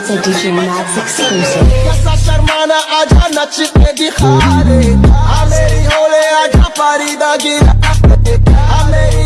It's a DJ Max exclusive. कैसा शर्माना आजा नच के दिखा दे आ मेरी होले आजा